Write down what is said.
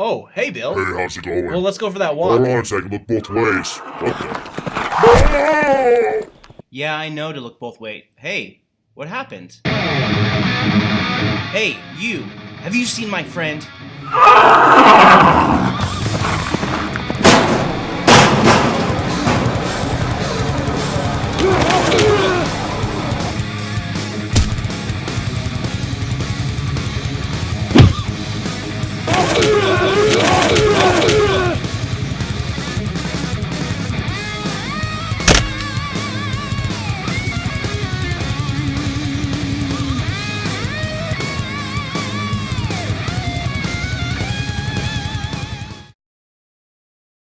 Oh, hey, Bill. Hey, how's it going? Well, let's go for that walk. Hold on a second, look both ways. What the? Yeah, I know to look both ways. Hey, what happened? Hey, you. Have you seen my friend?